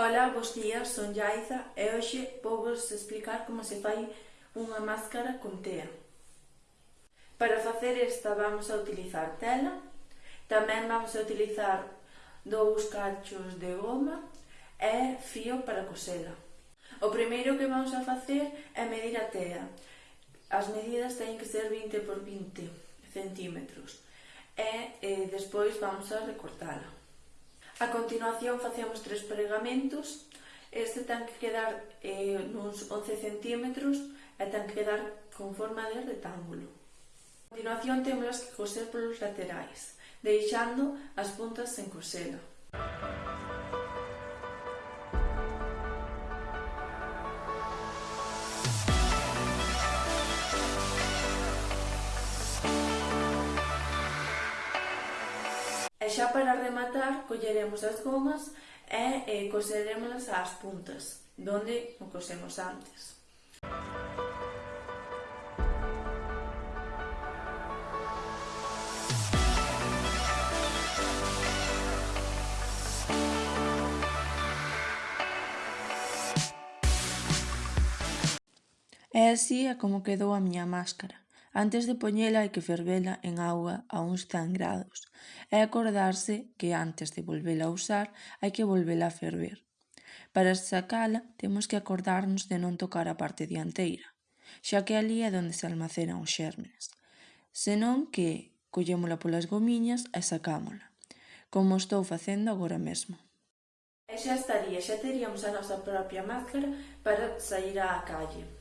Ola, bos días, son Yaiza e hoxe vou vos explicar como se fai unha máscara con tea. Para facer esta vamos a utilizar tela, tamén vamos a utilizar dous cachos de goma e fío para cosela. O primeiro que vamos a facer é medir a tea. As medidas teñen que ser 20 por 20 centímetros e eh, despois vamos a recortala. A continuación facemos tres pregamentos. Este ten que quedar eh, nuns 11 centímetros e ten que quedar con forma de rectángulo. A continuación temos que coser polos laterais, deixando as puntas sen cosela. Música xa para rematar, colleremos as gomas e eh, coserémoslas ás puntas, donde o cosemos antes. E así é como quedou a miña máscara antes de poñela hai que fervela en auga a uns 100 grados e acordarse que antes de volvela a usar hai que volvela a ferver. Para sacala temos que acordarnos de non tocar a parte dianteira, xa que ali é onde se almacenan os xérmenes, senón que collémola polas gomiñas e sacámola, como estou facendo agora mesmo. E xa estaría, xa teríamos a nosa propia máscara para sair á calle.